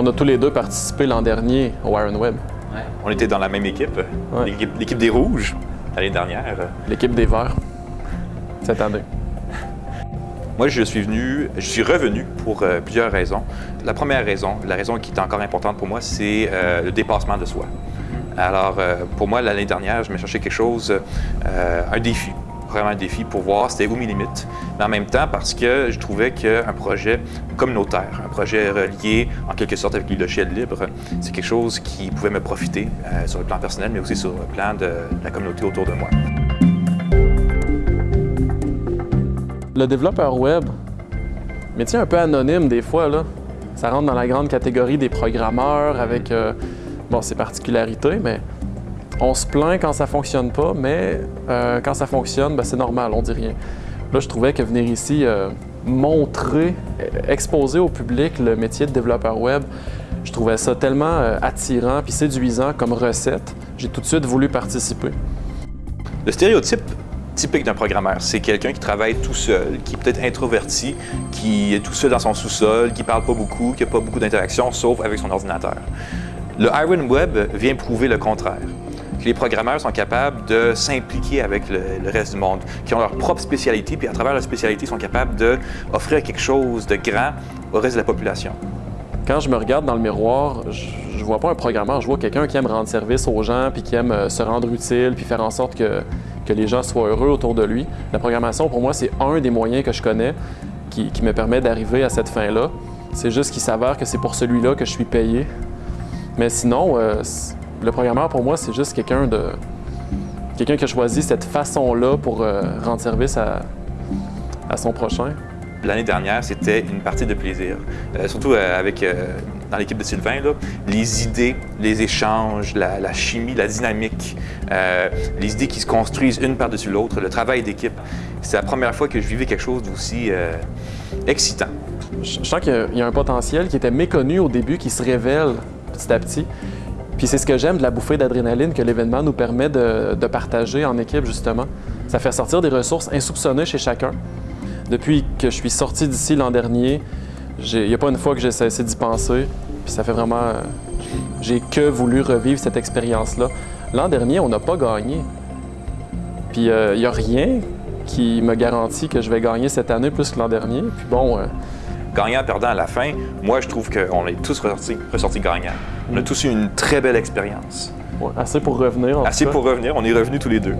On a tous les deux participé l'an dernier au Iron Web. On était dans la même équipe, Ouais. l'équipe des Rouges, l'année dernière. L'équipe des Verts, cette année. Moi, je suis venu, je suis revenu pour euh, plusieurs raisons. La première raison, la raison qui est encore importante pour moi, c'est euh, le dépassement de soi. Alors, euh, pour moi, l'année dernière, je me cherchais quelque chose, un défi, vraiment un défi pour voir c'était où mes limites. Mais en même temps, parce que je trouvais qu'un projet communautaire, un projet relié en quelque sorte avec le logiciel libre, c'est quelque chose qui pouvait me profiter euh, sur le plan personnel, mais aussi sur le plan de la communauté autour de moi. Le développeur web, métier un peu anonyme des fois, là. Ça rentre dans la grande catégorie des programmeurs avec euh, bon, ses particularités, mais on se plaint quand ça fonctionne pas, mais euh, quand ça fonctionne, ben, c'est normal, on dit rien. Là, je trouvais que venir ici euh, montrer, euh, exposer au public le métier de développeur web, je trouvais ça tellement attirant puis séduisant comme recette. J'ai tout de suite voulu participer. Le stéréotype typique d'un programmeur, c'est quelqu'un qui travaille tout seul, qui est peut-être introverti, qui est tout seul dans son sous-sol, qui parle pas beaucoup, qui n'a pas beaucoup d'interactions, sauf avec son ordinateur. Le Iron Web vient prouver le contraire que les programmeurs sont capables de s'impliquer avec le, reste du monde, qui ont leur propre spécialité, puis à travers leur spécialité, sont capables d'offrir quelque chose de grand au reste de la population. Quand je me regarde dans le miroir, je, je vois pas un programmeur, je vois quelqu'un qui aime rendre service aux gens, puis qui aime euh, se rendre utile, puis faire en sorte que, que les gens soient heureux autour de lui. La programmation, pour moi, c'est un des moyens que je connais qui, me permet d'arriver à cette fin-là. C'est juste qu'il s'avère que c'est pour celui-là que je suis payé. Mais sinon, euh, le programmeur, pour moi, c'est juste quelqu'un de quelqu'un qui a choisi cette façon-là pour euh, rendre service à, à son prochain. L'année dernière, c'était une partie de plaisir. Euh, surtout euh, avec, euh, dans l'équipe de Sylvain, là, les idées, les échanges, la, la chimie, la dynamique, les idées qui se construisent une par-dessus l'autre, le travail d'équipe. C'est la première fois que je vivais quelque chose d'aussi excitant. Je je sens qu'il y a un potentiel qui était méconnu au début, qui se révèle petit à petit. Puis c'est ce que j'aime de la bouffée d'adrénaline que l'événement nous permet de, partager en équipe, justement. Ça fait sortir des ressources insoupçonnées chez chacun. Depuis que je suis sorti d'ici l'an dernier, il n'y a pas une fois que j'ai cessé d'y penser. Puis ça fait vraiment... J'ai que voulu revivre cette expérience-là. L'an dernier, on n'a pas gagné. Puis euh, il n'y a rien qui me garantit que je vais gagner cette année plus que l'an dernier. Puis bon... euh, Gagnant, perdant à la fin, moi, je trouve qu'on est tous ressortis, ressortis gagnants. On a tous eu une très belle expérience. Ouais, assez pour revenir. en tout Assez cas. pour revenir, on est revenus tous les deux.